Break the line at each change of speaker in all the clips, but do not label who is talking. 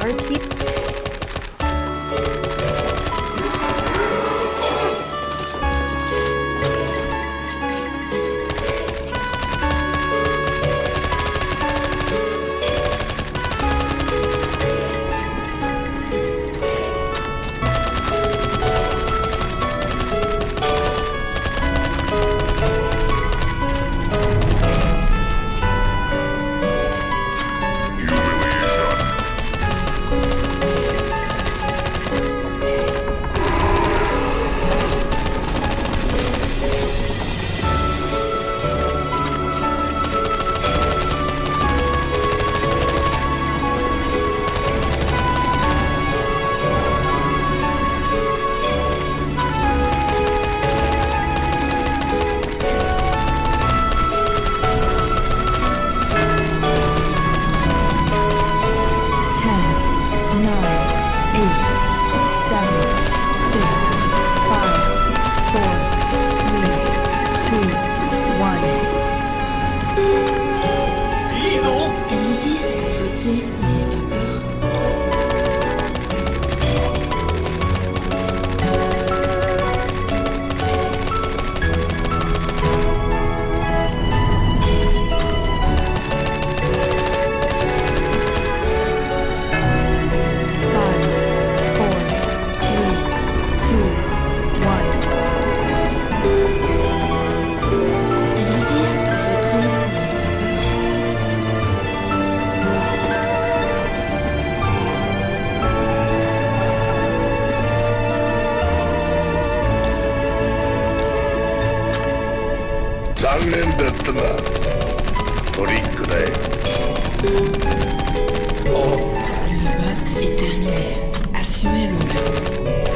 water keep You.
残念だったなトリックだよ
あっ a s s u m e
le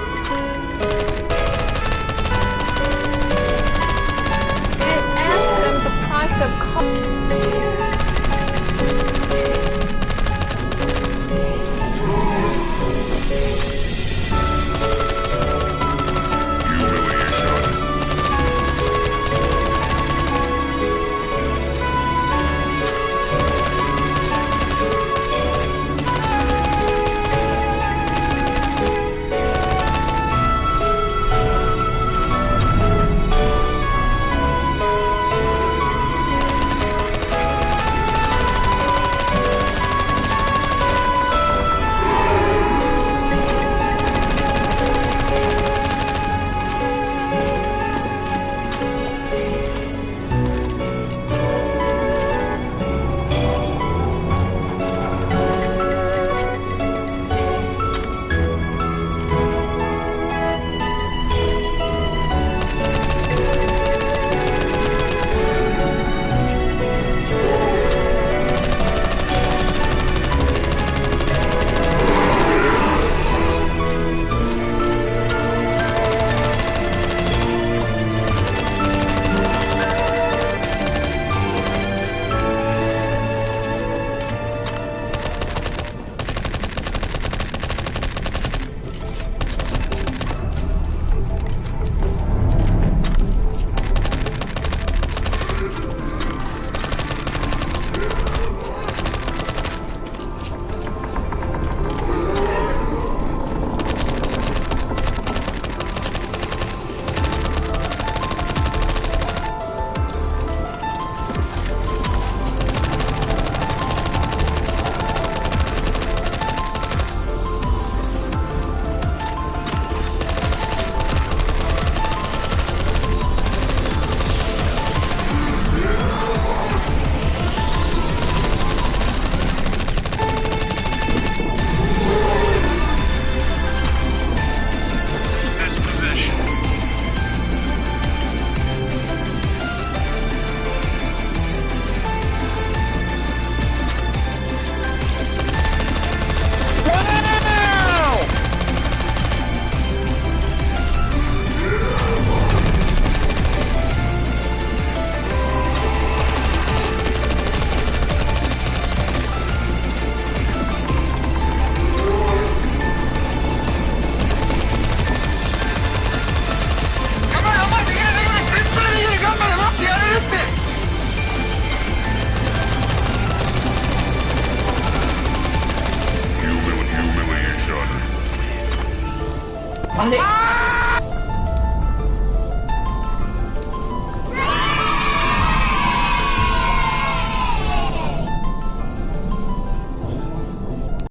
あれ